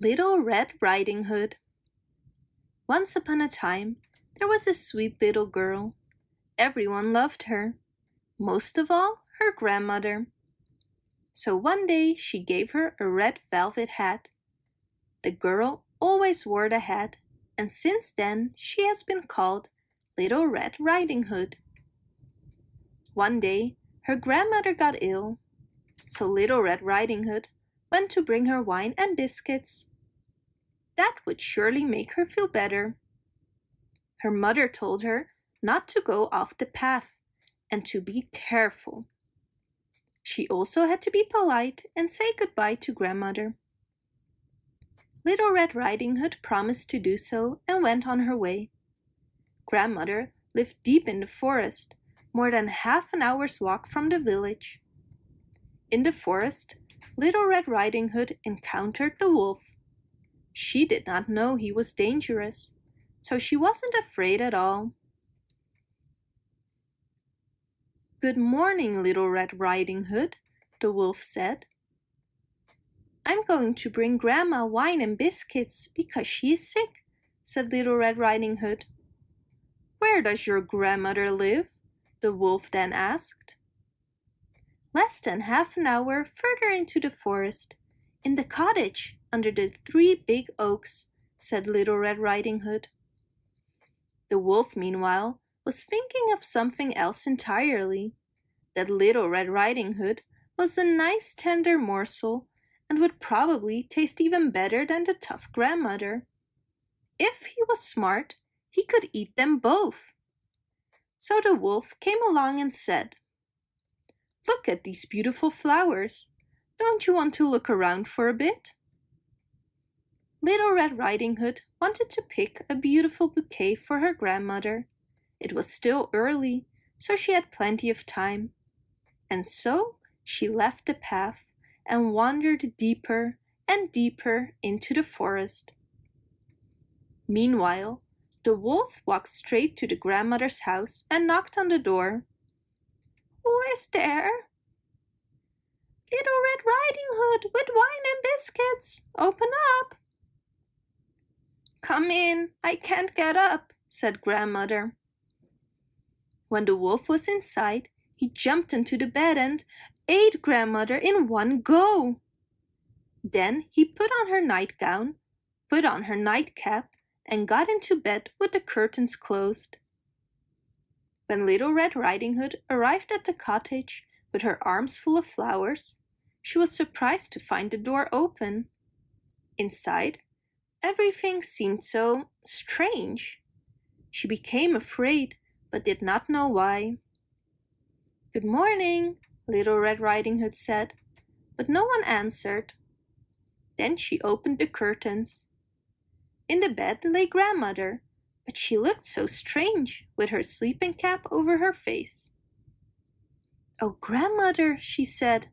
Little Red Riding Hood Once upon a time, there was a sweet little girl. Everyone loved her, most of all her grandmother. So one day she gave her a red velvet hat. The girl always wore the hat, and since then she has been called Little Red Riding Hood. One day her grandmother got ill, so Little Red Riding Hood went to bring her wine and biscuits. That would surely make her feel better. Her mother told her not to go off the path and to be careful. She also had to be polite and say goodbye to grandmother. Little Red Riding Hood promised to do so and went on her way. Grandmother lived deep in the forest, more than half an hour's walk from the village. In the forest, Little Red Riding Hood encountered the wolf. She did not know he was dangerous, so she wasn't afraid at all. Good morning, Little Red Riding Hood, the wolf said. I'm going to bring Grandma wine and biscuits because she is sick, said Little Red Riding Hood. Where does your grandmother live? the wolf then asked. Less than half an hour further into the forest, in the cottage under the three big oaks, said Little Red Riding Hood. The wolf, meanwhile, was thinking of something else entirely. That Little Red Riding Hood was a nice tender morsel and would probably taste even better than the tough grandmother. If he was smart, he could eat them both. So the wolf came along and said, Look at these beautiful flowers. Don't you want to look around for a bit? Little Red Riding Hood wanted to pick a beautiful bouquet for her grandmother. It was still early, so she had plenty of time. And so she left the path and wandered deeper and deeper into the forest. Meanwhile, the wolf walked straight to the grandmother's house and knocked on the door. Who is there? Little Red Riding Hood with wine and biscuits. Open up. Come in, I can't get up, said grandmother. When the wolf was inside, he jumped into the bed and ate grandmother in one go. Then he put on her nightgown, put on her nightcap, and got into bed with the curtains closed. When Little Red Riding Hood arrived at the cottage with her arms full of flowers, she was surprised to find the door open. Inside, everything seemed so strange. She became afraid, but did not know why. Good morning, Little Red Riding Hood said, but no one answered. Then she opened the curtains. In the bed lay grandmother, but she looked so strange with her sleeping cap over her face. Oh, grandmother, she said,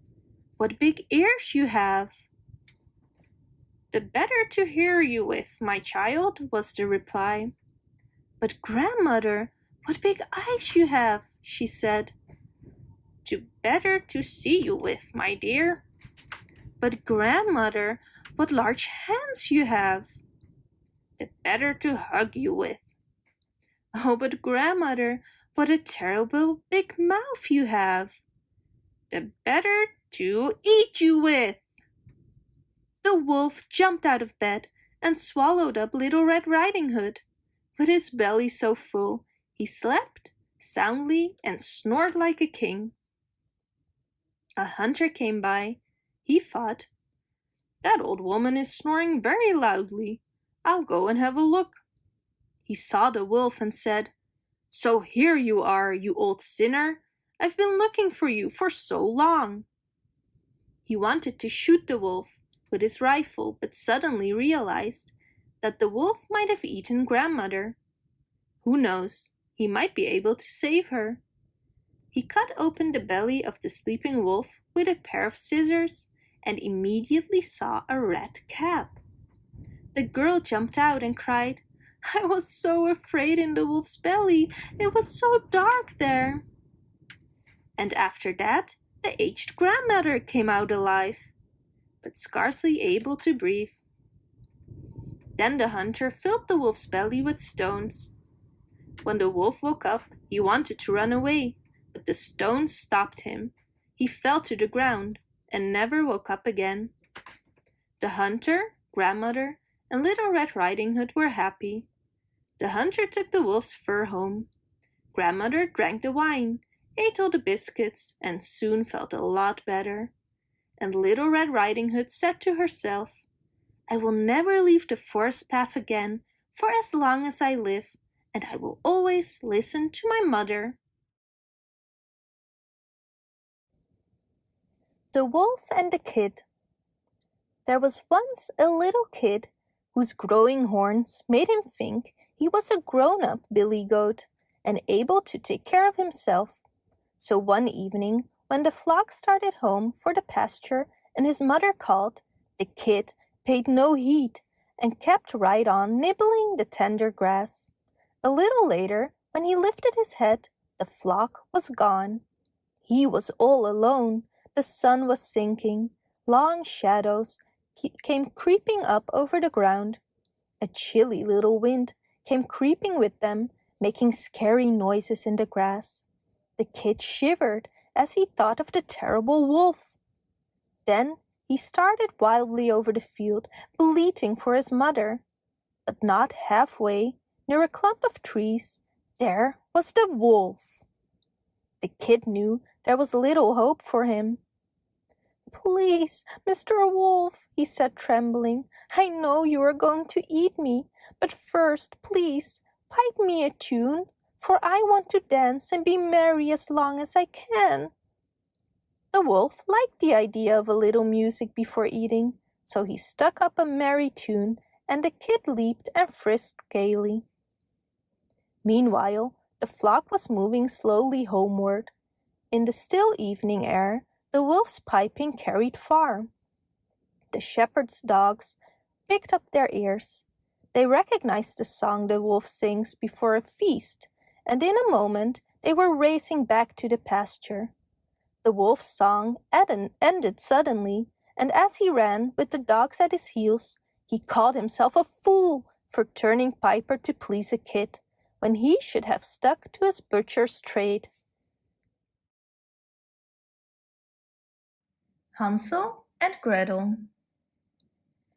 what big ears you have! The better to hear you with, my child, was the reply. But grandmother, what big eyes you have, she said. To better to see you with, my dear. But grandmother, what large hands you have. The better to hug you with. Oh, but grandmother, what a terrible big mouth you have. The better to eat you with. The wolf jumped out of bed and swallowed up Little Red Riding Hood. With his belly so full, he slept soundly and snored like a king. A hunter came by. He thought, That old woman is snoring very loudly. I'll go and have a look. He saw the wolf and said, So here you are, you old sinner. I've been looking for you for so long. He wanted to shoot the wolf with his rifle, but suddenly realized that the wolf might have eaten grandmother. Who knows, he might be able to save her. He cut open the belly of the sleeping wolf with a pair of scissors and immediately saw a red cap. The girl jumped out and cried, I was so afraid in the wolf's belly. It was so dark there. And after that, the aged grandmother came out alive, but scarcely able to breathe. Then the hunter filled the wolf's belly with stones. When the wolf woke up, he wanted to run away, but the stones stopped him. He fell to the ground and never woke up again. The hunter, grandmother, and Little Red Riding Hood were happy. The hunter took the wolf's fur home. Grandmother drank the wine, ate all the biscuits, and soon felt a lot better. And Little Red Riding Hood said to herself, I will never leave the forest path again for as long as I live, and I will always listen to my mother. The Wolf and the Kid There was once a little kid whose growing horns made him think he was a grown-up billy goat and able to take care of himself. So one evening, when the flock started home for the pasture and his mother called, the kid paid no heed and kept right on nibbling the tender grass. A little later, when he lifted his head, the flock was gone. He was all alone the sun was sinking. Long shadows came creeping up over the ground. A chilly little wind came creeping with them, making scary noises in the grass. The kid shivered as he thought of the terrible wolf. Then he started wildly over the field, bleating for his mother. But not halfway, near a clump of trees, there was the wolf. The kid knew there was little hope for him. Please, Mr. Wolf, he said trembling, I know you are going to eat me, but first, please, pipe me a tune, for I want to dance and be merry as long as I can. The wolf liked the idea of a little music before eating, so he stuck up a merry tune and the kid leaped and frisked gaily. Meanwhile, the flock was moving slowly homeward. In the still evening air, the wolf's piping carried far. The shepherd's dogs picked up their ears. They recognized the song the wolf sings before a feast, and in a moment they were racing back to the pasture. The wolf's song ended suddenly, and as he ran with the dogs at his heels, he called himself a fool for turning piper to please a kid, when he should have stuck to his butcher's trade. Hansel and Gretel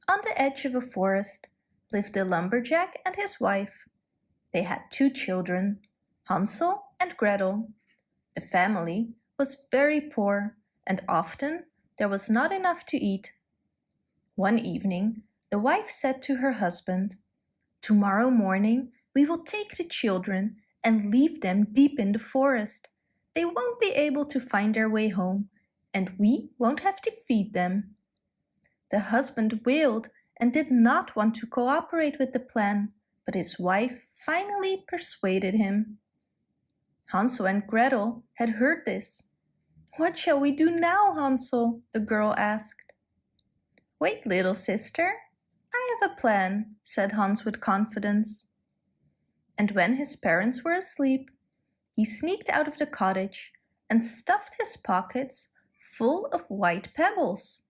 On the edge of a forest lived a lumberjack and his wife. They had two children, Hansel and Gretel. The family was very poor and often there was not enough to eat. One evening, the wife said to her husband, Tomorrow morning we will take the children and leave them deep in the forest. They won't be able to find their way home and we won't have to feed them. The husband wailed and did not want to cooperate with the plan, but his wife finally persuaded him. Hansel and Gretel had heard this. What shall we do now, Hansel? the girl asked. Wait, little sister. I have a plan, said Hans with confidence. And when his parents were asleep, he sneaked out of the cottage and stuffed his pockets full of white pebbles.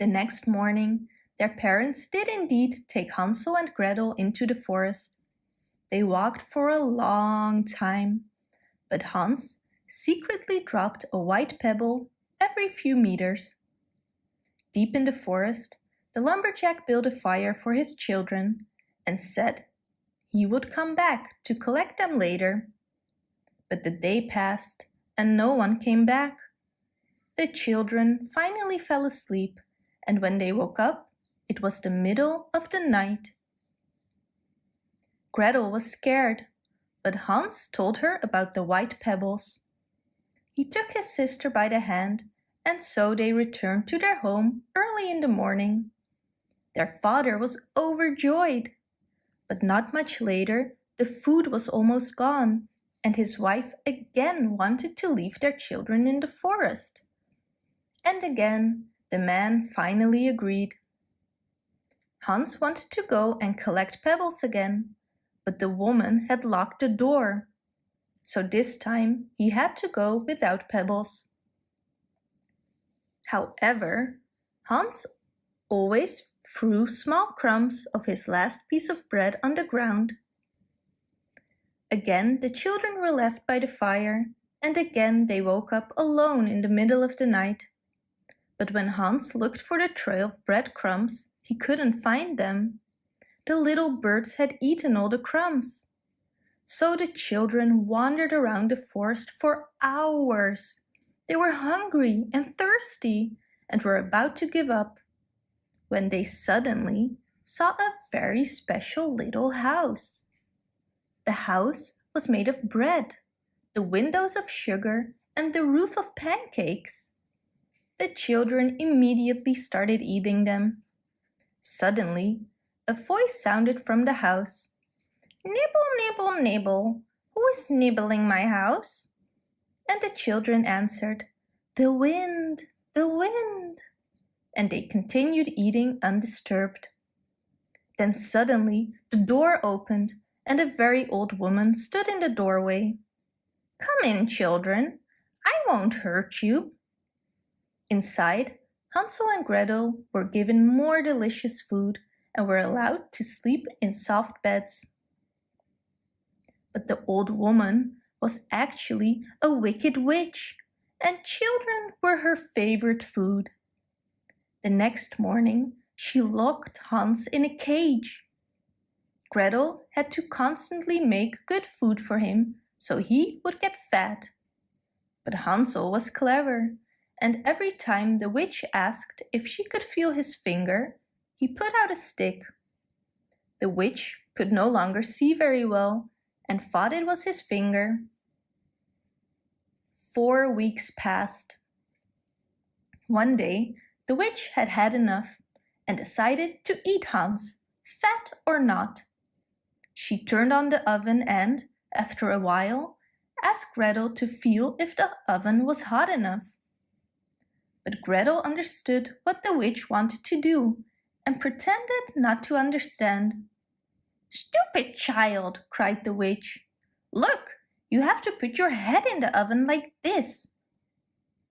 The next morning, their parents did indeed take Hansel and Gretel into the forest. They walked for a long time, but Hans secretly dropped a white pebble every few meters. Deep in the forest, the lumberjack built a fire for his children and said he would come back to collect them later. But the day passed and no one came back. The children finally fell asleep, and when they woke up, it was the middle of the night. Gretel was scared, but Hans told her about the white pebbles. He took his sister by the hand, and so they returned to their home early in the morning. Their father was overjoyed, but not much later the food was almost gone, and his wife again wanted to leave their children in the forest and again the man finally agreed. Hans wanted to go and collect pebbles again, but the woman had locked the door. So this time he had to go without pebbles. However, Hans always threw small crumbs of his last piece of bread on the ground. Again the children were left by the fire, and again they woke up alone in the middle of the night. But when Hans looked for the trail of breadcrumbs, he couldn't find them. The little birds had eaten all the crumbs. So the children wandered around the forest for hours. They were hungry and thirsty and were about to give up when they suddenly saw a very special little house. The house was made of bread, the windows of sugar and the roof of pancakes. The children immediately started eating them. Suddenly, a voice sounded from the house. Nibble, nibble, nibble. Who is nibbling my house? And the children answered, The wind, the wind. And they continued eating undisturbed. Then suddenly the door opened and a very old woman stood in the doorway. Come in, children. I won't hurt you. Inside, Hansel and Gretel were given more delicious food and were allowed to sleep in soft beds. But the old woman was actually a wicked witch, and children were her favorite food. The next morning, she locked Hans in a cage. Gretel had to constantly make good food for him so he would get fat. But Hansel was clever, and every time the witch asked if she could feel his finger, he put out a stick. The witch could no longer see very well and thought it was his finger. Four weeks passed. One day, the witch had had enough and decided to eat Hans, fat or not. She turned on the oven and, after a while, asked Gretel to feel if the oven was hot enough. But Gretel understood what the witch wanted to do and pretended not to understand. Stupid child, cried the witch. Look, you have to put your head in the oven like this.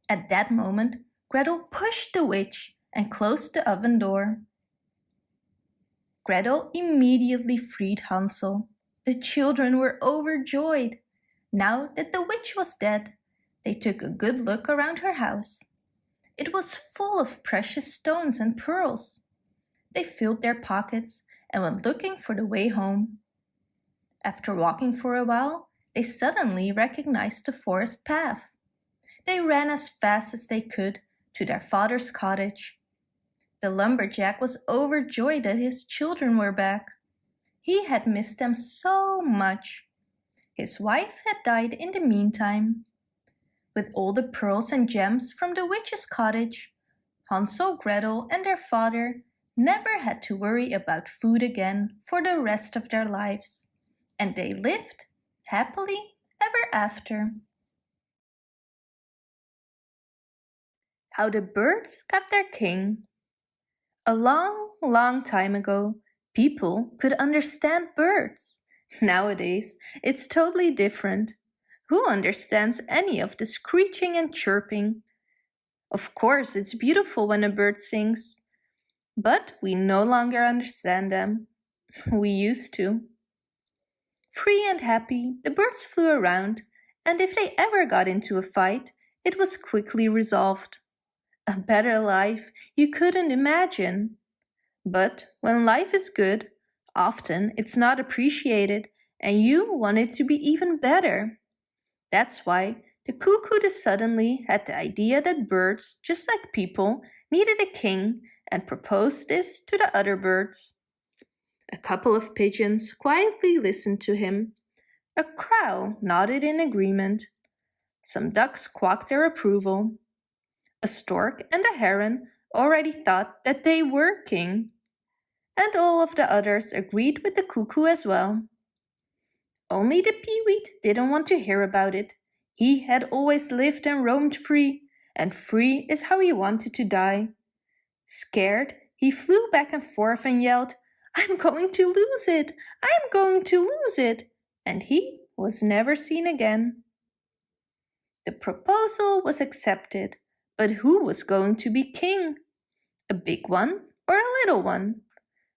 At that moment, Gretel pushed the witch and closed the oven door. Gretel immediately freed Hansel. The children were overjoyed. Now that the witch was dead, they took a good look around her house. It was full of precious stones and pearls. They filled their pockets and went looking for the way home. After walking for a while, they suddenly recognized the forest path. They ran as fast as they could to their father's cottage. The lumberjack was overjoyed that his children were back. He had missed them so much. His wife had died in the meantime. With all the pearls and gems from the witch's cottage, Hansel, Gretel and their father never had to worry about food again for the rest of their lives. And they lived happily ever after. How the birds got their king a long, long time ago, people could understand birds. Nowadays, it's totally different. Who understands any of the screeching and chirping? Of course, it's beautiful when a bird sings, but we no longer understand them. We used to. Free and happy, the birds flew around, and if they ever got into a fight, it was quickly resolved. A better life you couldn't imagine. But when life is good, often it's not appreciated and you want it to be even better. That's why the cuckoo suddenly had the idea that birds, just like people, needed a king and proposed this to the other birds. A couple of pigeons quietly listened to him. A crow nodded in agreement. Some ducks quacked their approval. A stork and a heron already thought that they were king. And all of the others agreed with the cuckoo as well. Only the peewit didn't want to hear about it. He had always lived and roamed free, and free is how he wanted to die. Scared, he flew back and forth and yelled, I'm going to lose it! I'm going to lose it! And he was never seen again. The proposal was accepted, but who was going to be king? A big one or a little one,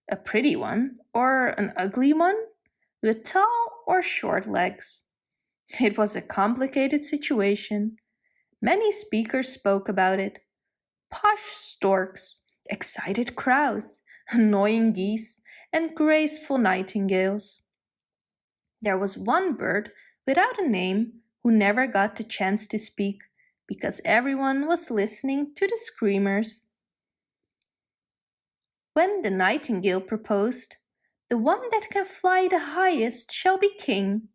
a pretty one or an ugly one, with tall or short legs. It was a complicated situation. Many speakers spoke about it. Posh storks, excited crows, annoying geese, and graceful nightingales. There was one bird without a name who never got the chance to speak because everyone was listening to the screamers. When the nightingale proposed, the one that can fly the highest shall be king,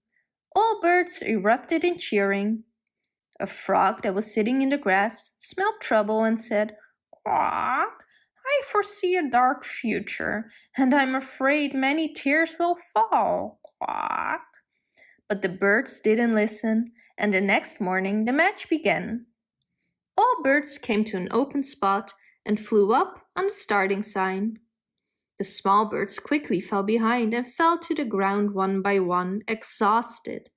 all birds erupted in cheering. A frog that was sitting in the grass smelled trouble and said, Quack, I foresee a dark future, and I'm afraid many tears will fall. Quack. But the birds didn't listen, and the next morning the match began. All birds came to an open spot and flew up on the starting sign. The small birds quickly fell behind and fell to the ground one by one, exhausted.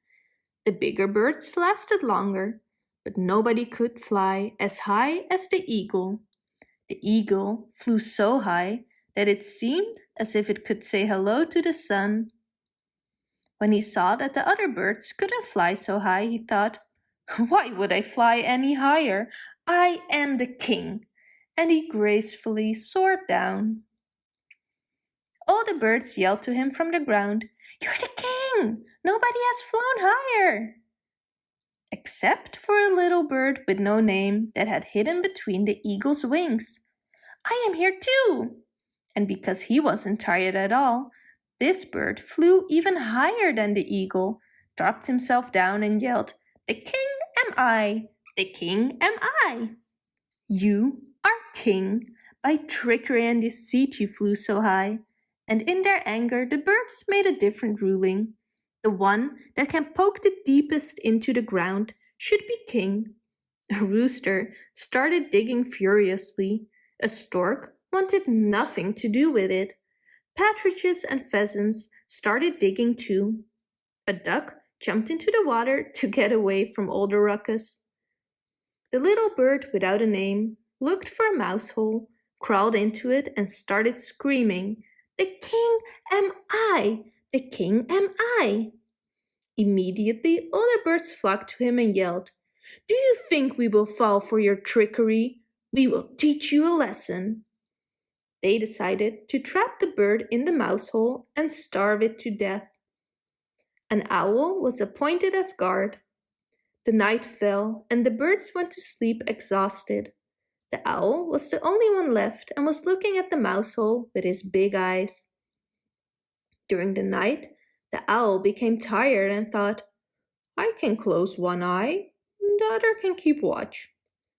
The bigger birds lasted longer, but nobody could fly as high as the eagle. The eagle flew so high that it seemed as if it could say hello to the sun. When he saw that the other birds couldn't fly so high, he thought, Why would I fly any higher? I am the king. And he gracefully soared down. All the birds yelled to him from the ground, You're the king! Nobody has flown higher! Except for a little bird with no name that had hidden between the eagle's wings. I am here too! And because he wasn't tired at all, this bird flew even higher than the eagle, dropped himself down and yelled, The king am I! The king am I! You are king. By trickery and deceit you flew so high and in their anger the birds made a different ruling. The one that can poke the deepest into the ground should be king. A rooster started digging furiously. A stork wanted nothing to do with it. Partridges and pheasants started digging too. A duck jumped into the water to get away from all the ruckus. The little bird without a name looked for a mouse hole, crawled into it and started screaming the king am I! The king am I! Immediately all the birds flocked to him and yelled, Do you think we will fall for your trickery? We will teach you a lesson. They decided to trap the bird in the mouse hole and starve it to death. An owl was appointed as guard. The night fell and the birds went to sleep exhausted. The owl was the only one left and was looking at the mouse hole with his big eyes. During the night, the owl became tired and thought, I can close one eye, and the other can keep watch.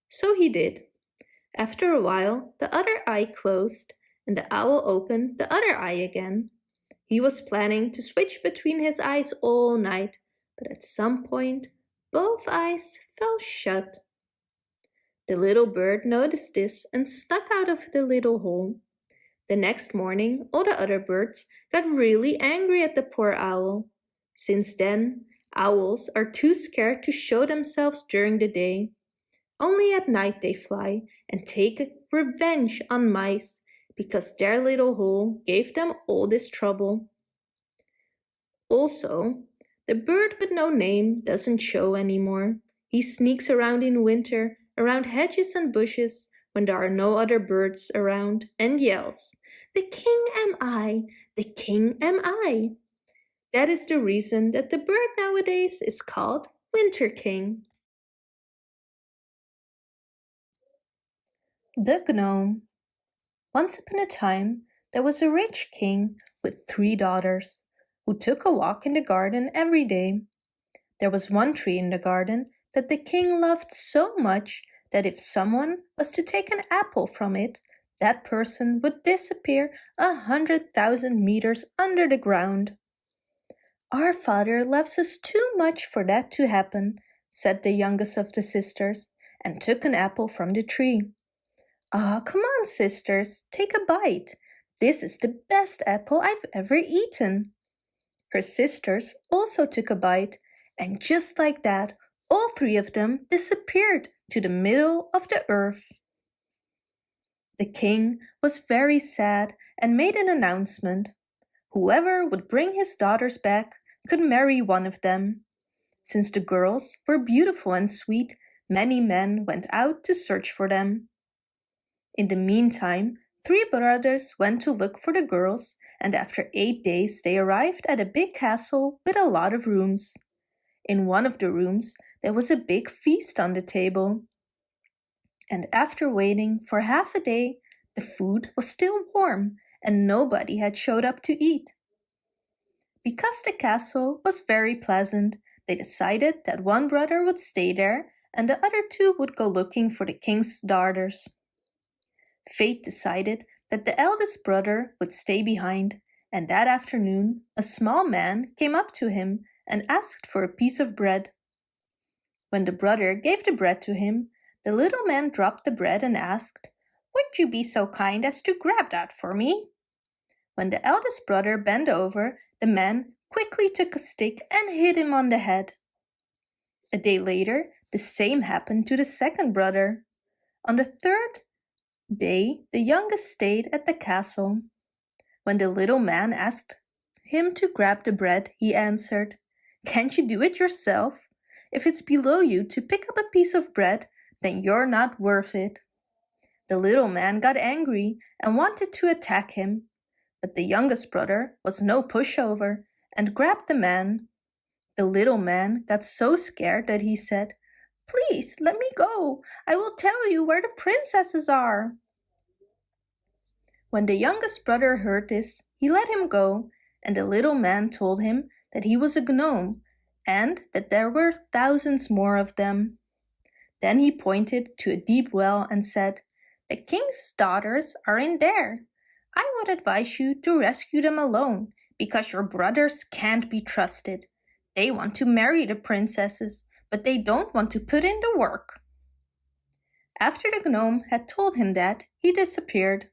So he did. After a while, the other eye closed and the owl opened the other eye again. He was planning to switch between his eyes all night, but at some point, both eyes fell shut. The little bird noticed this and stuck out of the little hole. The next morning, all the other birds got really angry at the poor owl. Since then, owls are too scared to show themselves during the day. Only at night they fly and take revenge on mice because their little hole gave them all this trouble. Also, the bird with no name doesn't show anymore. He sneaks around in winter around hedges and bushes when there are no other birds around and yells, The king am I, the king am I. That is the reason that the bird nowadays is called Winter King. The Gnome Once upon a time, there was a rich king with three daughters who took a walk in the garden every day. There was one tree in the garden that the king loved so much that if someone was to take an apple from it, that person would disappear a hundred thousand meters under the ground. Our father loves us too much for that to happen, said the youngest of the sisters, and took an apple from the tree. Ah, oh, come on, sisters, take a bite. This is the best apple I've ever eaten. Her sisters also took a bite, and just like that, all three of them disappeared to the middle of the earth. The king was very sad and made an announcement. Whoever would bring his daughters back could marry one of them. Since the girls were beautiful and sweet, many men went out to search for them. In the meantime, three brothers went to look for the girls, and after eight days they arrived at a big castle with a lot of rooms. In one of the rooms there was a big feast on the table. And after waiting for half a day, the food was still warm and nobody had showed up to eat. Because the castle was very pleasant, they decided that one brother would stay there and the other two would go looking for the king's daughters. Fate decided that the eldest brother would stay behind, and that afternoon a small man came up to him and asked for a piece of bread. When the brother gave the bread to him, the little man dropped the bread and asked, Would you be so kind as to grab that for me? When the eldest brother bent over, the man quickly took a stick and hit him on the head. A day later, the same happened to the second brother. On the third day, the youngest stayed at the castle. When the little man asked him to grab the bread, he answered, Can't you do it yourself? If it's below you to pick up a piece of bread, then you're not worth it. The little man got angry and wanted to attack him, but the youngest brother was no pushover and grabbed the man. The little man got so scared that he said, Please, let me go. I will tell you where the princesses are. When the youngest brother heard this, he let him go, and the little man told him that he was a gnome and that there were thousands more of them. Then he pointed to a deep well and said, The king's daughters are in there. I would advise you to rescue them alone, because your brothers can't be trusted. They want to marry the princesses, but they don't want to put in the work. After the gnome had told him that, he disappeared.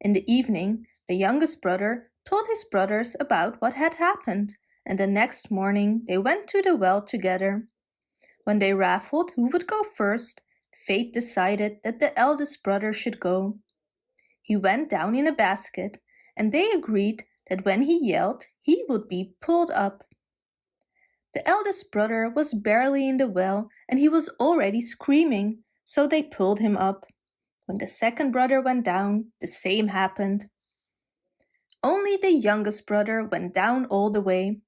In the evening, the youngest brother told his brothers about what had happened, and the next morning they went to the well together. When they raffled who would go first, fate decided that the eldest brother should go. He went down in a basket, and they agreed that when he yelled, he would be pulled up. The eldest brother was barely in the well, and he was already screaming, so they pulled him up. When the second brother went down, the same happened. Only the youngest brother went down all the way.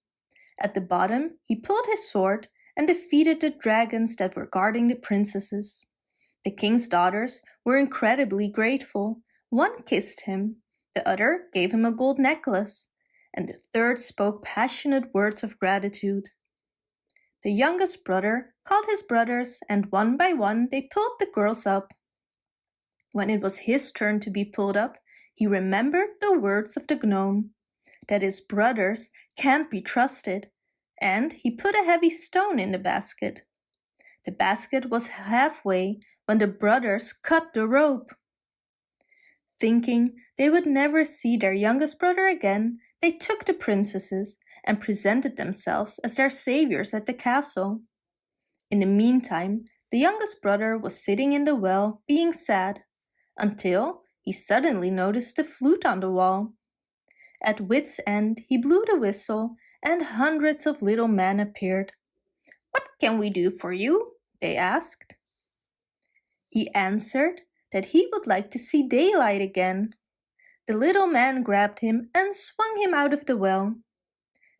At the bottom, he pulled his sword and defeated the dragons that were guarding the princesses. The king's daughters were incredibly grateful one kissed him, the other gave him a gold necklace, and the third spoke passionate words of gratitude. The youngest brother called his brothers and one by one they pulled the girls up. When it was his turn to be pulled up, he remembered the words of the gnome, that his brothers can't be trusted, and he put a heavy stone in the basket. The basket was halfway when the brothers cut the rope. Thinking they would never see their youngest brother again, they took the princesses and presented themselves as their saviors at the castle. In the meantime, the youngest brother was sitting in the well, being sad, until he suddenly noticed a flute on the wall. At wit's end, he blew the whistle, and hundreds of little men appeared. What can we do for you? they asked. He answered that he would like to see daylight again. The little man grabbed him and swung him out of the well.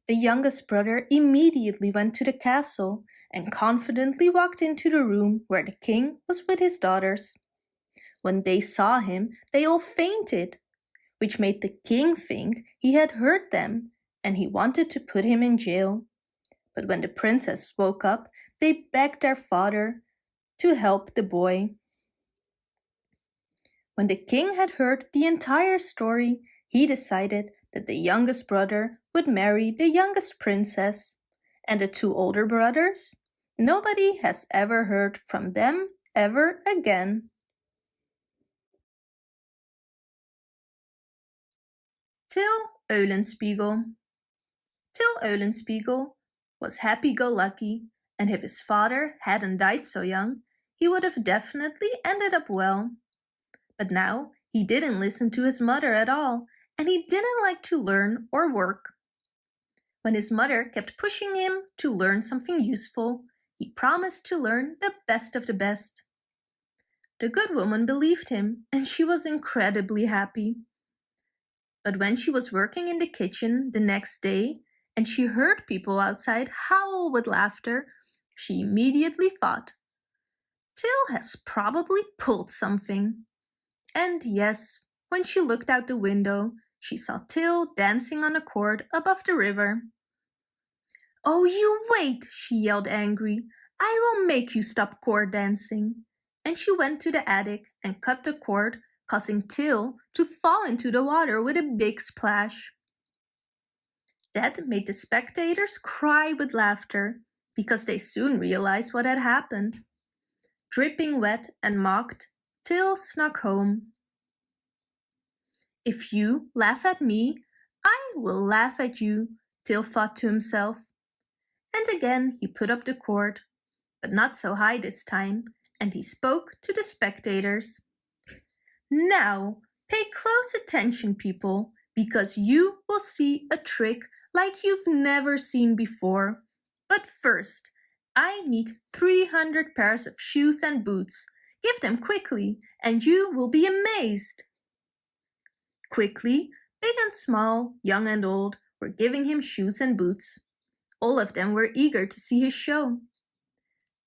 The youngest brother immediately went to the castle and confidently walked into the room where the king was with his daughters. When they saw him, they all fainted, which made the king think he had hurt them and he wanted to put him in jail. But when the princess woke up, they begged their father to help the boy. When the king had heard the entire story, he decided that the youngest brother would marry the youngest princess, and the two older brothers, nobody has ever heard from them ever again. Till Eulenspiegel Till Eulenspiegel was happy-go-lucky, and if his father hadn't died so young, he would have definitely ended up well but now He didn't listen to his mother at all, and he didn't like to learn or work. When his mother kept pushing him to learn something useful, he promised to learn the best of the best. The good woman believed him, and she was incredibly happy. But when she was working in the kitchen the next day and she heard people outside howl with laughter, she immediately thought, Till has probably pulled something. And yes, when she looked out the window, she saw Till dancing on a cord above the river. Oh, you wait, she yelled angry. I will make you stop cord dancing. And she went to the attic and cut the cord, causing Till to fall into the water with a big splash. That made the spectators cry with laughter because they soon realized what had happened. Dripping wet and mocked, Till snuck home. If you laugh at me, I will laugh at you, Till thought to himself. And again he put up the cord, but not so high this time, and he spoke to the spectators. Now, pay close attention, people, because you will see a trick like you've never seen before. But first, I need 300 pairs of shoes and boots. Give them quickly, and you will be amazed. Quickly, big and small, young and old, were giving him shoes and boots. All of them were eager to see his show.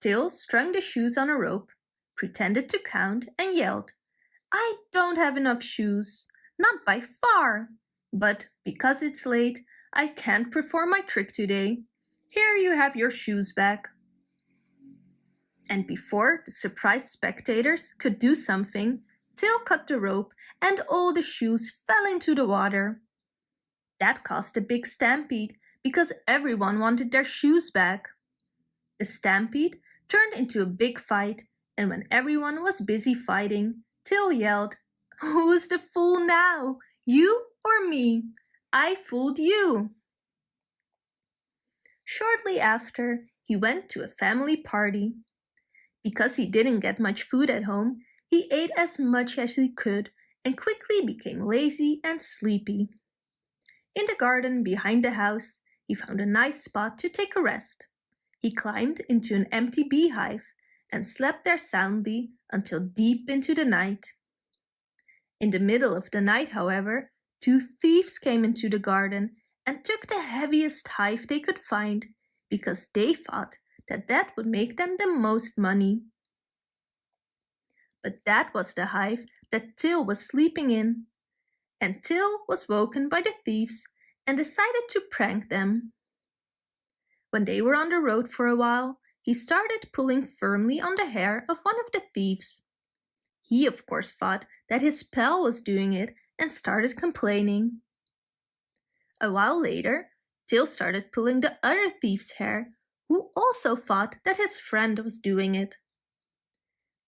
Till strung the shoes on a rope, pretended to count, and yelled, I don't have enough shoes, not by far. But because it's late, I can't perform my trick today. Here you have your shoes back. And before the surprised spectators could do something, Till cut the rope and all the shoes fell into the water. That caused a big stampede because everyone wanted their shoes back. The stampede turned into a big fight and when everyone was busy fighting, Till yelled, Who's the fool now, you or me? I fooled you. Shortly after, he went to a family party. Because he didn't get much food at home, he ate as much as he could and quickly became lazy and sleepy. In the garden behind the house, he found a nice spot to take a rest. He climbed into an empty beehive and slept there soundly until deep into the night. In the middle of the night, however, two thieves came into the garden and took the heaviest hive they could find because they thought that that would make them the most money. But that was the hive that Till was sleeping in. And Till was woken by the thieves and decided to prank them. When they were on the road for a while, he started pulling firmly on the hair of one of the thieves. He of course thought that his pal was doing it and started complaining. A while later, Till started pulling the other thief's hair, who also thought that his friend was doing it.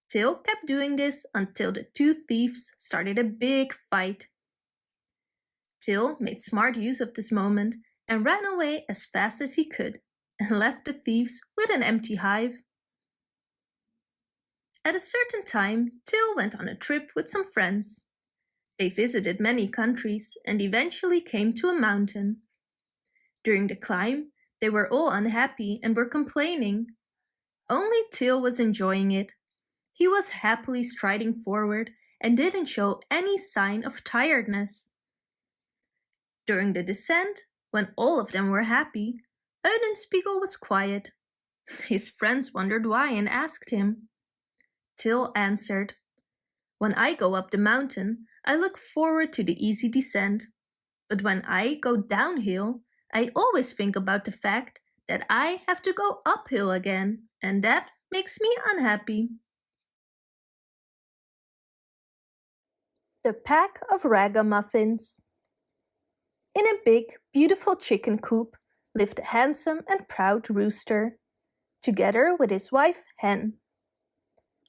Till kept doing this until the two thieves started a big fight. Till made smart use of this moment and ran away as fast as he could and left the thieves with an empty hive. At a certain time, Till went on a trip with some friends. They visited many countries and eventually came to a mountain. During the climb, they were all unhappy and were complaining. Only Till was enjoying it he was happily striding forward and didn't show any sign of tiredness. During the descent, when all of them were happy, Eulenspiegel was quiet. His friends wondered why and asked him. Till answered, When I go up the mountain, I look forward to the easy descent. But when I go downhill, I always think about the fact that I have to go uphill again, and that makes me unhappy. The Pack of Ragamuffins In a big, beautiful chicken coop lived a handsome and proud rooster, together with his wife Hen.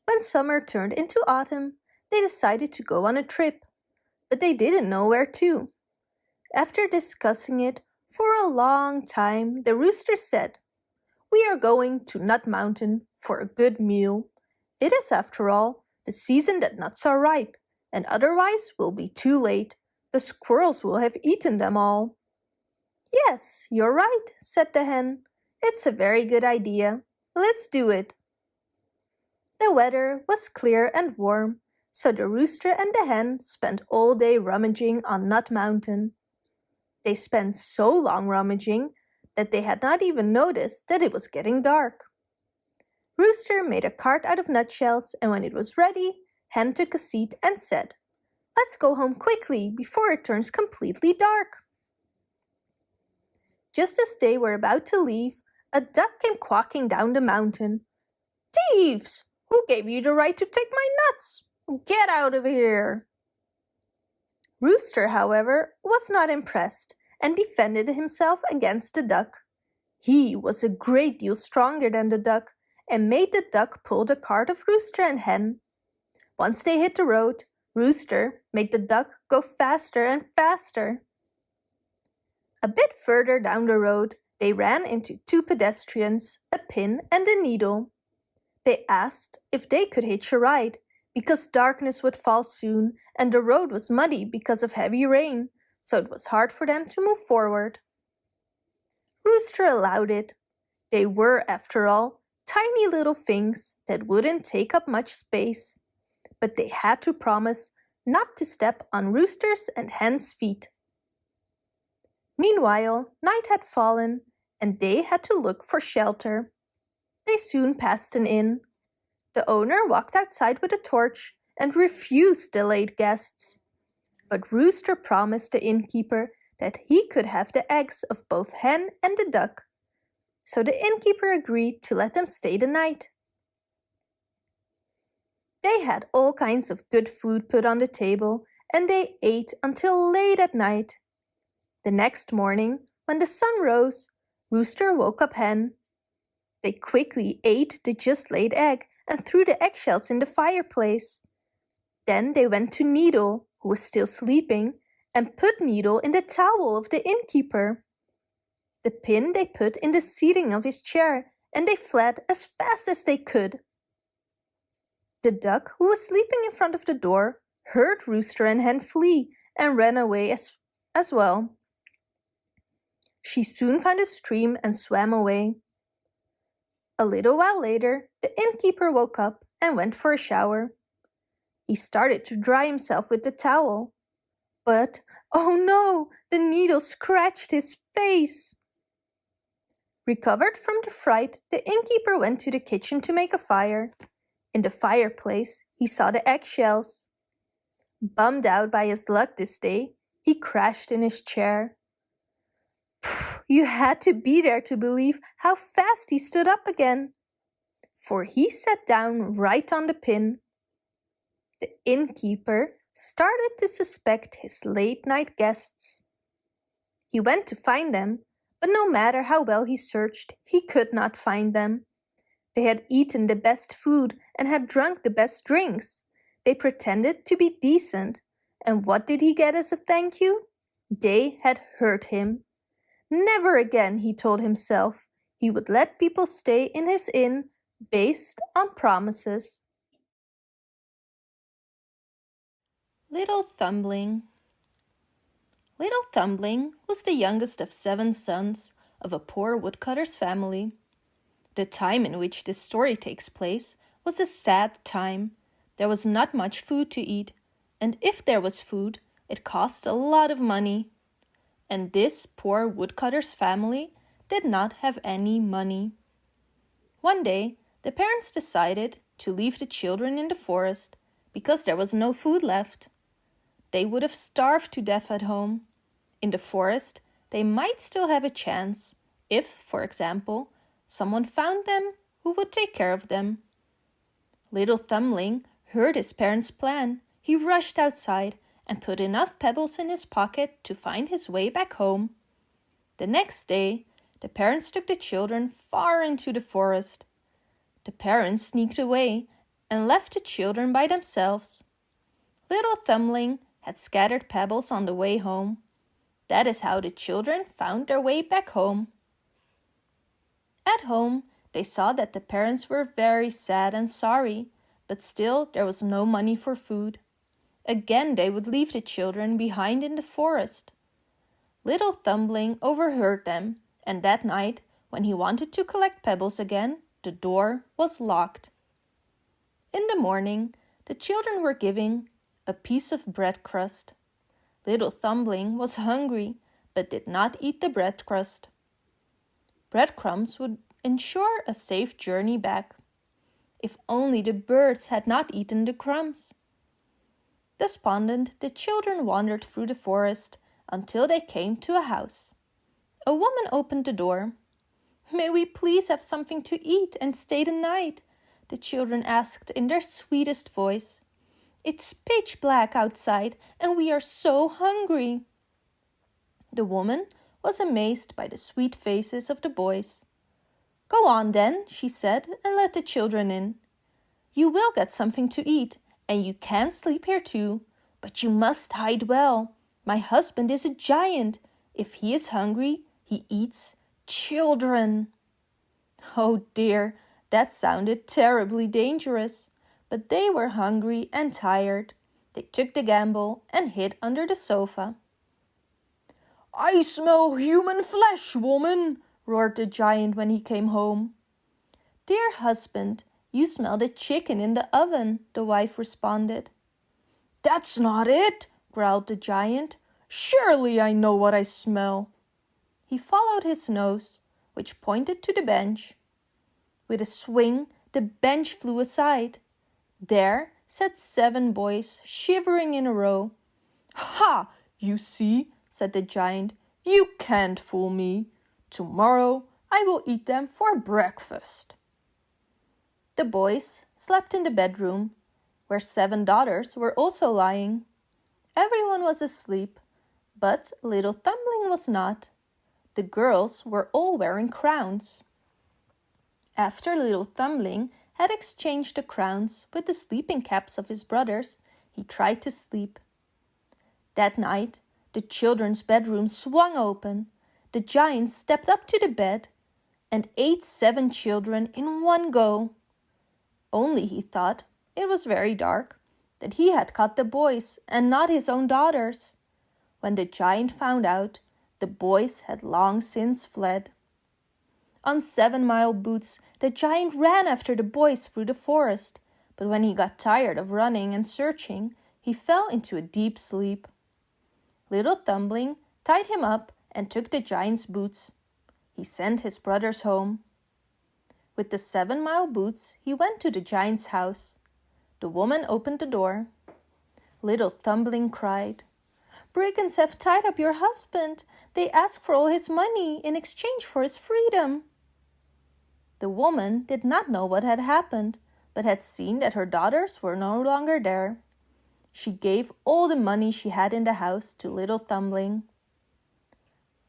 When summer turned into autumn, they decided to go on a trip, but they didn't know where to. After discussing it for a long time, the rooster said, We are going to Nut Mountain for a good meal. It is, after all, the season that nuts are ripe and otherwise we'll be too late. The squirrels will have eaten them all. Yes, you're right, said the hen. It's a very good idea. Let's do it. The weather was clear and warm, so the rooster and the hen spent all day rummaging on Nut Mountain. They spent so long rummaging that they had not even noticed that it was getting dark. Rooster made a cart out of nutshells and when it was ready, Hen took a seat and said, Let's go home quickly before it turns completely dark. Just as they were about to leave, a duck came quacking down the mountain. Thieves! Who gave you the right to take my nuts? Get out of here! Rooster, however, was not impressed and defended himself against the duck. He was a great deal stronger than the duck and made the duck pull the cart of Rooster and Hen. Once they hit the road, Rooster made the duck go faster and faster. A bit further down the road, they ran into two pedestrians, a pin and a needle. They asked if they could hitch a ride, because darkness would fall soon and the road was muddy because of heavy rain, so it was hard for them to move forward. Rooster allowed it. They were, after all, tiny little things that wouldn't take up much space. But they had to promise not to step on Rooster's and Hen's feet. Meanwhile, night had fallen and they had to look for shelter. They soon passed an inn. The owner walked outside with a torch and refused delayed guests. But Rooster promised the innkeeper that he could have the eggs of both hen and the duck. So the innkeeper agreed to let them stay the night. They had all kinds of good food put on the table and they ate until late at night. The next morning, when the sun rose, Rooster woke up Hen. They quickly ate the just laid egg and threw the eggshells in the fireplace. Then they went to Needle, who was still sleeping, and put Needle in the towel of the innkeeper. The pin they put in the seating of his chair, and they fled as fast as they could. The duck, who was sleeping in front of the door, heard Rooster and Hen flee and ran away as, as well. She soon found a stream and swam away. A little while later, the innkeeper woke up and went for a shower. He started to dry himself with the towel. But, oh no, the needle scratched his face. Recovered from the fright, the innkeeper went to the kitchen to make a fire. In the fireplace, he saw the eggshells. Bummed out by his luck this day, he crashed in his chair. You had to be there to believe how fast he stood up again. For he sat down right on the pin. The innkeeper started to suspect his late-night guests. He went to find them, but no matter how well he searched, he could not find them. They had eaten the best food and had drunk the best drinks. They pretended to be decent, and what did he get as a thank you? They had hurt him. Never again, he told himself, he would let people stay in his inn based on promises. Little Thumbling Little Thumbling was the youngest of seven sons of a poor woodcutter's family. The time in which this story takes place was a sad time. There was not much food to eat, and if there was food, it cost a lot of money and this poor woodcutter's family did not have any money. One day, the parents decided to leave the children in the forest because there was no food left. They would have starved to death at home. In the forest, they might still have a chance if, for example, someone found them who would take care of them. Little Thumbling heard his parents' plan. He rushed outside and put enough pebbles in his pocket to find his way back home. The next day, the parents took the children far into the forest. The parents sneaked away and left the children by themselves. Little Thumbling had scattered pebbles on the way home. That is how the children found their way back home. At home, they saw that the parents were very sad and sorry, but still there was no money for food. Again they would leave the children behind in the forest. Little Thumbling overheard them, and that night, when he wanted to collect pebbles again, the door was locked. In the morning, the children were giving a piece of bread crust. Little Thumbling was hungry, but did not eat the bread crust. Breadcrumbs would ensure a safe journey back. If only the birds had not eaten the crumbs. Despondent, the children wandered through the forest until they came to a house. A woman opened the door. May we please have something to eat and stay the night? The children asked in their sweetest voice. It's pitch black outside and we are so hungry. The woman was amazed by the sweet faces of the boys. Go on then, she said, and let the children in. You will get something to eat, and you can sleep here too, but you must hide well. My husband is a giant. If he is hungry, he eats children. Oh dear, that sounded terribly dangerous. But they were hungry and tired. They took the gamble and hid under the sofa. I smell human flesh, woman, roared the giant when he came home. Dear husband, you smell the chicken in the oven, the wife responded. That's not it, growled the giant. Surely I know what I smell. He followed his nose, which pointed to the bench. With a swing, the bench flew aside. There sat seven boys, shivering in a row. Ha! You see, said the giant, you can't fool me. Tomorrow I will eat them for breakfast. The boys slept in the bedroom, where seven daughters were also lying. Everyone was asleep, but little Thumbling was not. The girls were all wearing crowns. After little Thumbling had exchanged the crowns with the sleeping caps of his brothers, he tried to sleep. That night, the children's bedroom swung open the giant stepped up to the bed and ate seven children in one go. Only he thought it was very dark, that he had caught the boys and not his own daughters. When the giant found out, the boys had long since fled. On seven mile boots, the giant ran after the boys through the forest, but when he got tired of running and searching, he fell into a deep sleep. Little Thumbling tied him up and took the giant's boots. He sent his brothers home. With the seven mile boots, he went to the giant's house. The woman opened the door. Little Thumbling cried, Brigands have tied up your husband. They ask for all his money in exchange for his freedom. The woman did not know what had happened, but had seen that her daughters were no longer there. She gave all the money she had in the house to little Thumbling.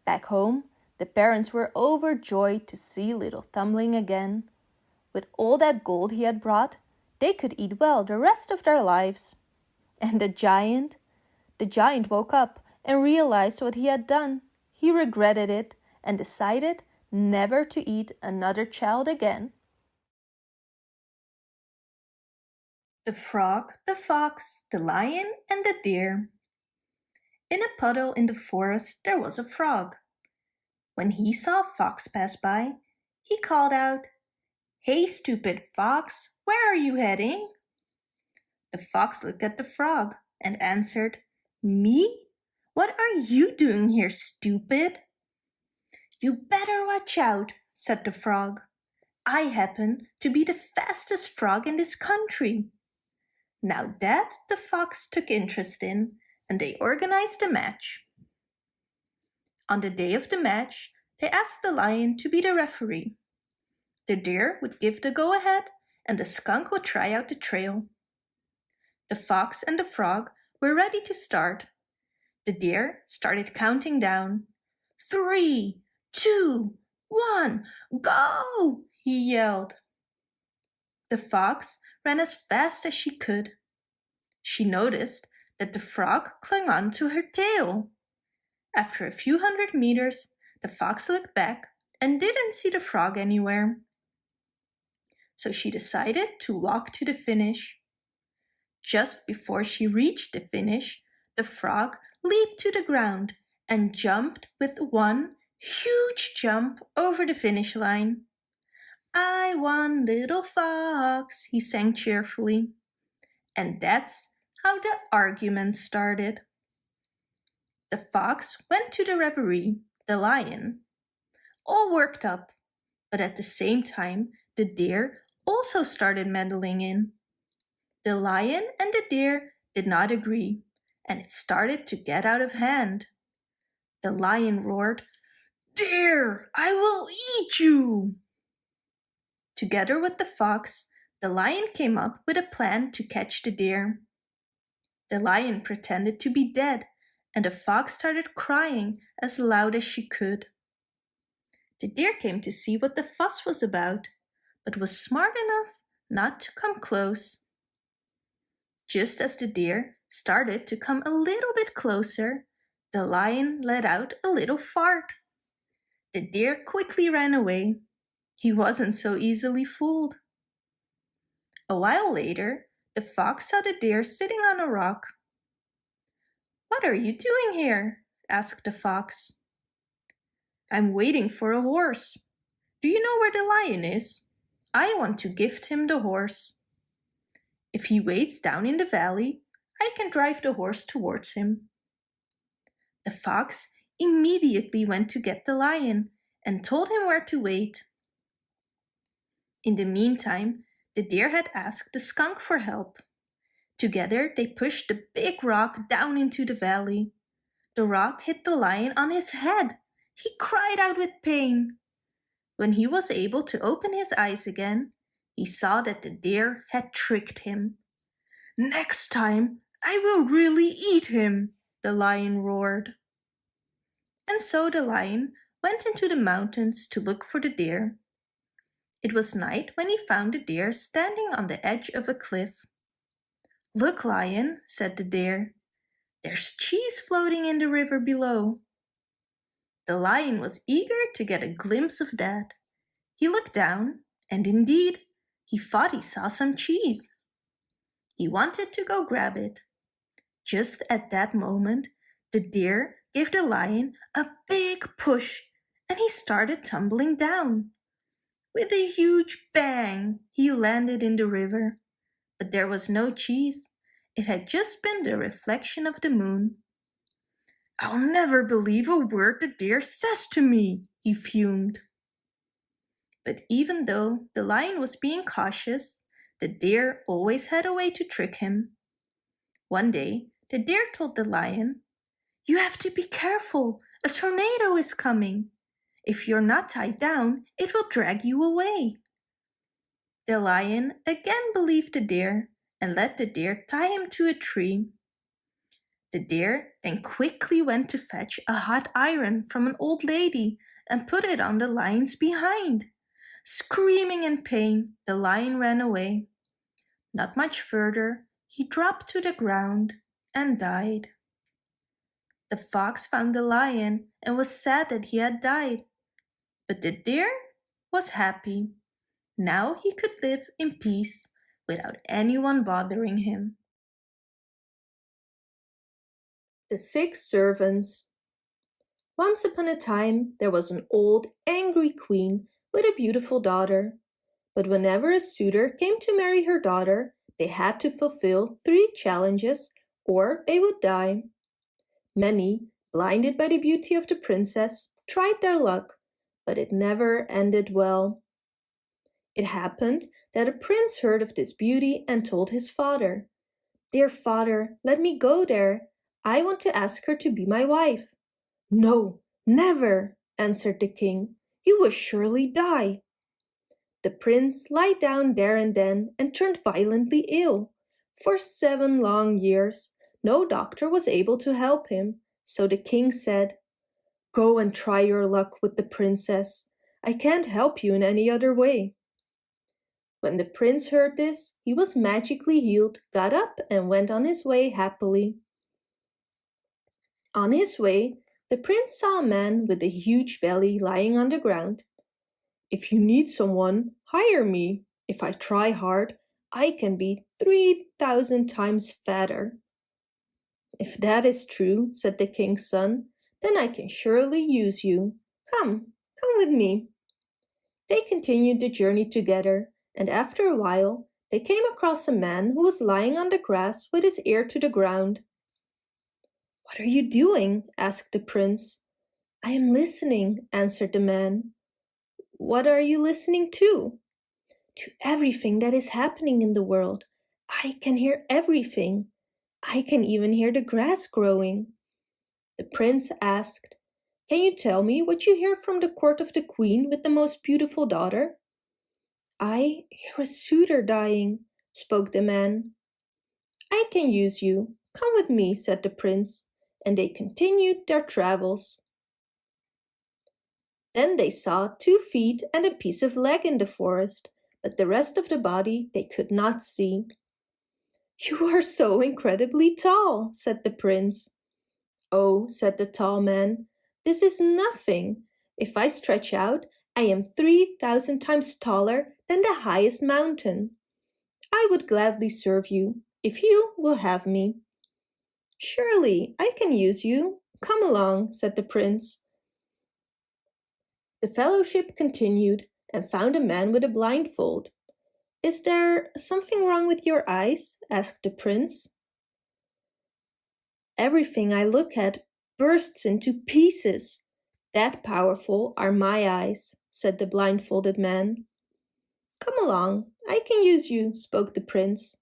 Back home, the parents were overjoyed to see little Thumbling again. With all that gold he had brought, they could eat well the rest of their lives. And the giant? The giant woke up and realized what he had done. He regretted it and decided never to eat another child again. The Frog, the Fox, the Lion and the Deer in a puddle in the forest there was a frog. When he saw fox pass by, he called out, Hey stupid fox, where are you heading? The fox looked at the frog and answered, Me? What are you doing here, stupid? You better watch out, said the frog. I happen to be the fastest frog in this country. Now that the fox took interest in, and they organized a match. On the day of the match, they asked the lion to be the referee. The deer would give the go-ahead and the skunk would try out the trail. The fox and the frog were ready to start. The deer started counting down. Three, two, one, go! he yelled. The fox ran as fast as she could. She noticed that the frog clung on to her tail. After a few hundred meters, the fox looked back and didn't see the frog anywhere. So she decided to walk to the finish. Just before she reached the finish, the frog leaped to the ground and jumped with one huge jump over the finish line. I won, little fox, he sang cheerfully. And that's how the argument started. The fox went to the reverie, the lion, all worked up, but at the same time the deer also started meddling in. The lion and the deer did not agree, and it started to get out of hand. The lion roared, Deer, I will eat you! Together with the fox, the lion came up with a plan to catch the deer. The lion pretended to be dead, and the fox started crying as loud as she could. The deer came to see what the fuss was about, but was smart enough not to come close. Just as the deer started to come a little bit closer, the lion let out a little fart. The deer quickly ran away. He wasn't so easily fooled. A while later, the fox saw the deer sitting on a rock. What are you doing here? asked the fox. I'm waiting for a horse. Do you know where the lion is? I want to gift him the horse. If he waits down in the valley, I can drive the horse towards him. The fox immediately went to get the lion and told him where to wait. In the meantime, the deer had asked the skunk for help. Together they pushed the big rock down into the valley. The rock hit the lion on his head. He cried out with pain. When he was able to open his eyes again, he saw that the deer had tricked him. Next time, I will really eat him, the lion roared. And so the lion went into the mountains to look for the deer. It was night when he found the deer standing on the edge of a cliff. Look, lion, said the deer. There's cheese floating in the river below. The lion was eager to get a glimpse of that. He looked down, and indeed, he thought he saw some cheese. He wanted to go grab it. Just at that moment, the deer gave the lion a big push and he started tumbling down. With a huge bang, he landed in the river. But there was no cheese. It had just been the reflection of the moon. I'll never believe a word the deer says to me, he fumed. But even though the lion was being cautious, the deer always had a way to trick him. One day, the deer told the lion, You have to be careful, a tornado is coming. If you're not tied down, it will drag you away. The lion again believed the deer and let the deer tie him to a tree. The deer then quickly went to fetch a hot iron from an old lady and put it on the lion's behind. Screaming in pain, the lion ran away. Not much further, he dropped to the ground and died. The fox found the lion and was sad that he had died. But the deer was happy. Now he could live in peace without anyone bothering him. The Six Servants Once upon a time there was an old, angry queen with a beautiful daughter. But whenever a suitor came to marry her daughter, they had to fulfill three challenges or they would die. Many, blinded by the beauty of the princess, tried their luck, but it never ended well. It happened that a prince heard of this beauty and told his father, Dear father, let me go there. I want to ask her to be my wife. No, never, answered the king. You will surely die. The prince lied down there and then and turned violently ill. For seven long years, no doctor was able to help him, so the king said, Go and try your luck with the princess. I can't help you in any other way. When the prince heard this, he was magically healed, got up and went on his way happily. On his way, the prince saw a man with a huge belly lying on the ground. If you need someone, hire me. If I try hard, I can be 3,000 times fatter. If that is true, said the king's son, then I can surely use you. Come, come with me. They continued the journey together, and after a while they came across a man who was lying on the grass with his ear to the ground. What are you doing? asked the prince. I am listening, answered the man. What are you listening to? To everything that is happening in the world. I can hear everything. I can even hear the grass growing. The prince asked, Can you tell me what you hear from the court of the queen with the most beautiful daughter? I hear a suitor dying, spoke the man. I can use you. Come with me, said the prince, and they continued their travels. Then they saw two feet and a piece of leg in the forest, but the rest of the body they could not see. You are so incredibly tall, said the prince. Oh, said the tall man, this is nothing. If I stretch out, I am 3,000 times taller than the highest mountain. I would gladly serve you, if you will have me. Surely, I can use you. Come along, said the prince. The fellowship continued and found a man with a blindfold. Is there something wrong with your eyes? asked the prince. Everything I look at bursts into pieces. That powerful are my eyes, said the blindfolded man. Come along, I can use you, spoke the prince.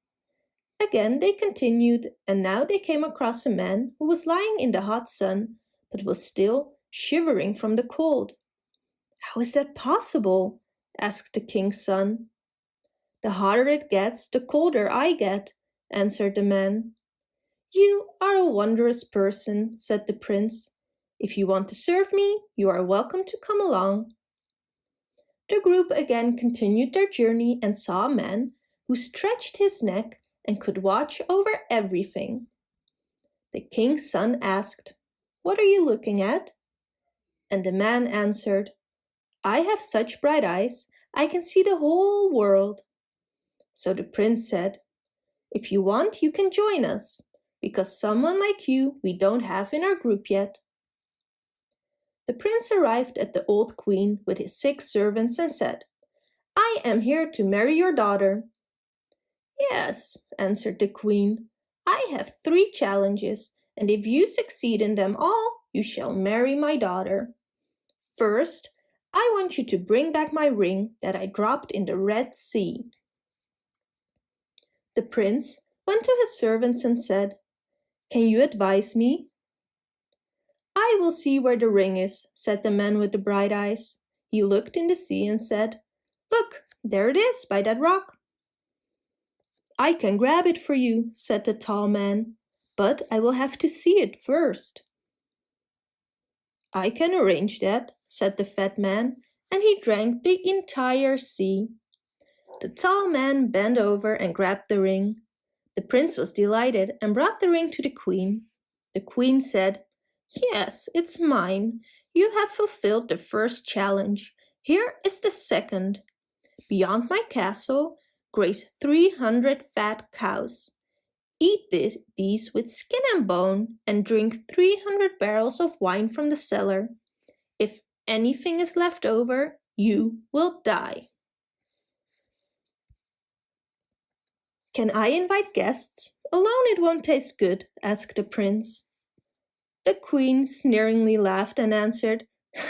Again they continued, and now they came across a man who was lying in the hot sun, but was still shivering from the cold. How is that possible? asked the king's son. The hotter it gets, the colder I get, answered the man. You are a wondrous person, said the prince. If you want to serve me, you are welcome to come along. The group again continued their journey and saw a man who stretched his neck and could watch over everything. The king's son asked, What are you looking at? And the man answered, I have such bright eyes, I can see the whole world. So the prince said, If you want, you can join us, because someone like you we don't have in our group yet. The prince arrived at the old queen with his six servants and said, I am here to marry your daughter. Yes, answered the queen, I have three challenges, and if you succeed in them all, you shall marry my daughter. First, I want you to bring back my ring that I dropped in the Red Sea. The prince went to his servants and said, Can you advise me? I will see where the ring is, said the man with the bright eyes. He looked in the sea and said, Look, there it is by that rock. I can grab it for you, said the tall man, but I will have to see it first. I can arrange that, said the fat man, and he drank the entire sea. The tall man bent over and grabbed the ring. The prince was delighted and brought the ring to the queen. The queen said, Yes, it's mine. You have fulfilled the first challenge. Here is the second. Beyond my castle graze 300 fat cows. Eat this, these with skin and bone and drink 300 barrels of wine from the cellar. If anything is left over, you will die. Can I invite guests? Alone it won't taste good, asked the prince. The queen sneeringly laughed and answered,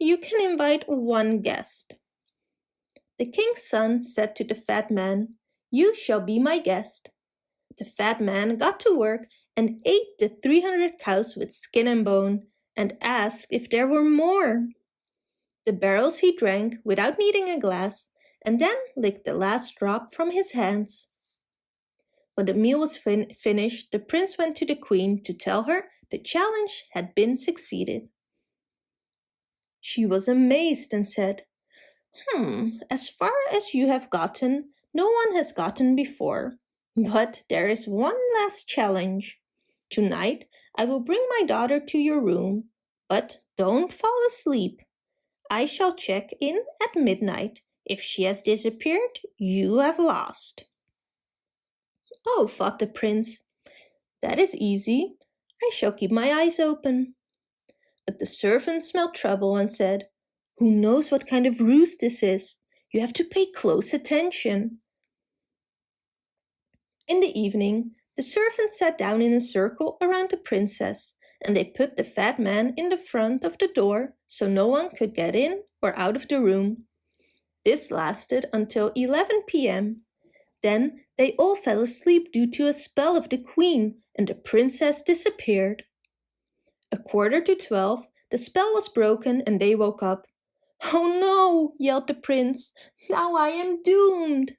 You can invite one guest. The king's son said to the fat man, You shall be my guest. The fat man got to work and ate the 300 cows with skin and bone and asked if there were more. The barrels he drank without needing a glass and then licked the last drop from his hands. When the meal was fin finished, the prince went to the queen to tell her the challenge had been succeeded. She was amazed and said, Hmm, as far as you have gotten, no one has gotten before. But there is one last challenge. Tonight I will bring my daughter to your room, but don't fall asleep. I shall check in at midnight. If she has disappeared, you have lost. Oh, thought the prince, that is easy. I shall keep my eyes open. But the servant smelled trouble and said, Who knows what kind of ruse this is? You have to pay close attention. In the evening, the servants sat down in a circle around the princess, and they put the fat man in the front of the door so no one could get in or out of the room. This lasted until 11 p.m. Then they all fell asleep due to a spell of the queen and the princess disappeared. A quarter to twelve, the spell was broken and they woke up. Oh no, yelled the prince, now I am doomed.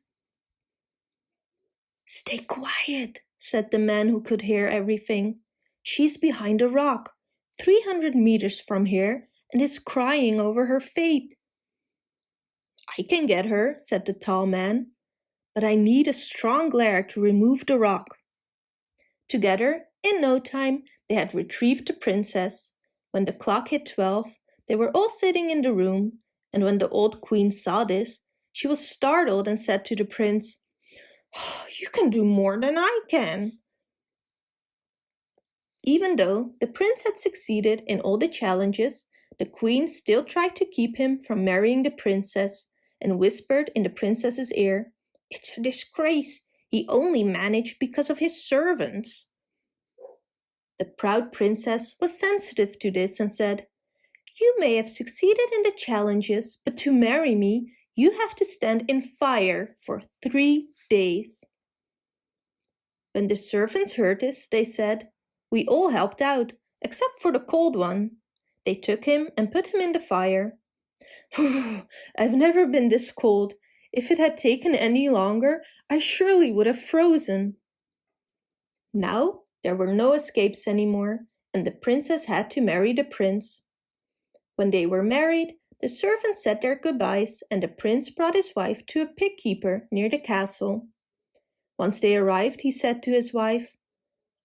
Stay quiet, said the man who could hear everything. She's behind a rock, 300 meters from here, and is crying over her fate. I can get her, said the tall man, but I need a strong glare to remove the rock. Together, in no time, they had retrieved the princess. When the clock hit twelve, they were all sitting in the room, and when the old queen saw this, she was startled and said to the prince, oh, You can do more than I can. Even though the prince had succeeded in all the challenges, the queen still tried to keep him from marrying the princess and whispered in the princess's ear, It's a disgrace. He only managed because of his servants. The proud princess was sensitive to this and said, You may have succeeded in the challenges, but to marry me, you have to stand in fire for three days. When the servants heard this, they said, We all helped out, except for the cold one. They took him and put him in the fire. I've never been this cold. If it had taken any longer, I surely would have frozen. Now there were no escapes anymore, and the princess had to marry the prince. When they were married, the servants said their goodbyes and the prince brought his wife to a pig keeper near the castle. Once they arrived, he said to his wife,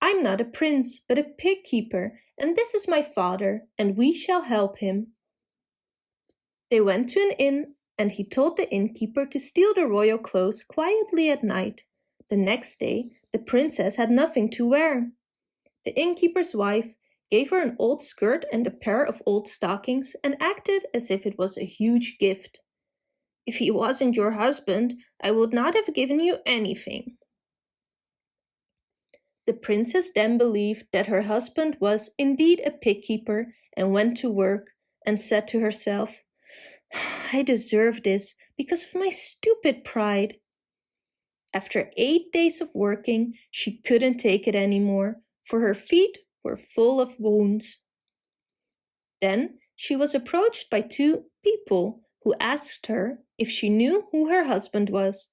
I'm not a prince, but a pig keeper, and this is my father, and we shall help him. They went to an inn and he told the innkeeper to steal the royal clothes quietly at night. The next day, the princess had nothing to wear. The innkeeper's wife gave her an old skirt and a pair of old stockings and acted as if it was a huge gift. If he wasn't your husband, I would not have given you anything. The princess then believed that her husband was indeed a pig keeper and went to work and said to herself, I deserve this because of my stupid pride. After eight days of working, she couldn't take it anymore, for her feet were full of wounds. Then she was approached by two people who asked her if she knew who her husband was.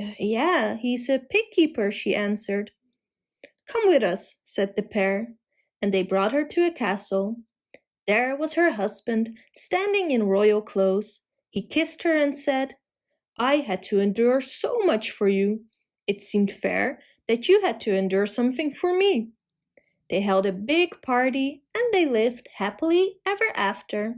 Uh, yeah, he's a pig keeper, she answered. Come with us, said the pair, and they brought her to a castle. There was her husband, standing in royal clothes. He kissed her and said, I had to endure so much for you. It seemed fair that you had to endure something for me. They held a big party and they lived happily ever after.